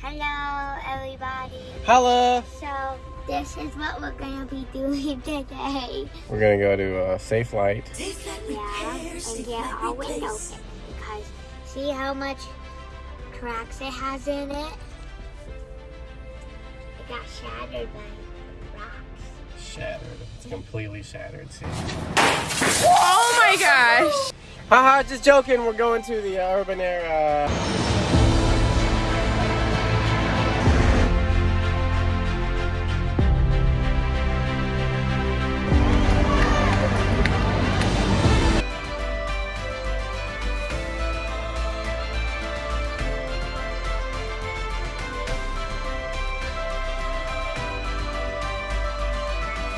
Hello, everybody. Hello. So, this is what we're gonna be doing today. We're gonna go to uh, Safelite. Yeah, and get our window fixed because see how much cracks it has in it? It got shattered by rocks. Shattered. It's completely shattered. See. Oh my gosh. Haha, just joking. We're going to the uh, Urban Air. Uh...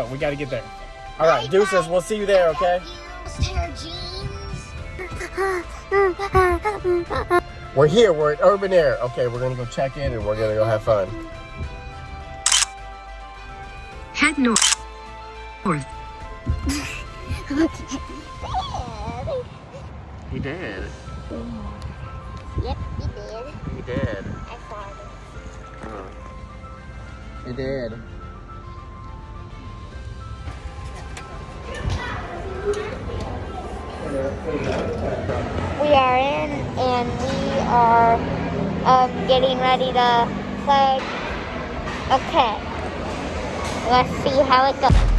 Oh, we gotta get there. All right, deuces. We'll see you there, okay? We're here. We're at Urban Air. Okay, we're gonna go check in and we're gonna go have fun. Head north. North. he did. Yep, he did. He did. I farted. Oh. He did. And we are um, getting ready to play. Okay. Let's see how it goes.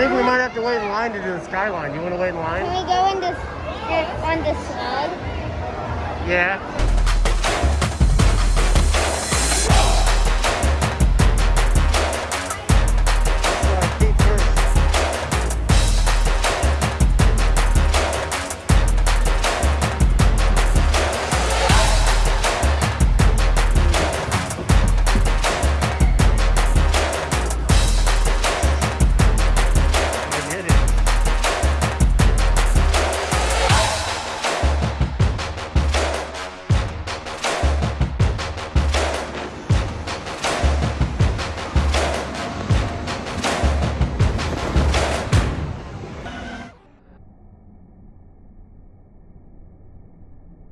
Think we might have to wait in line to do the skyline. You want to wait in line? Can we go in this, on the slug? Yeah.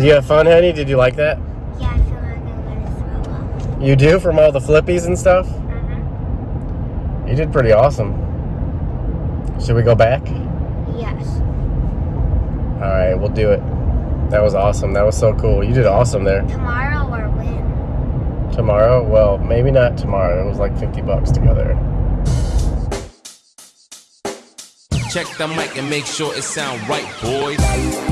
Did you have fun, honey? Did you like that? Yeah, I feel like I'm gonna throw up. You do from all the flippies and stuff? Mm-hmm. You did pretty awesome. Should we go back? Yes. All right, we'll do it. That was awesome. That was so cool. You did awesome there. Tomorrow or when? Tomorrow? Well, maybe not tomorrow. It was like 50 bucks to go there. Check the mic and make sure it sound right, boys.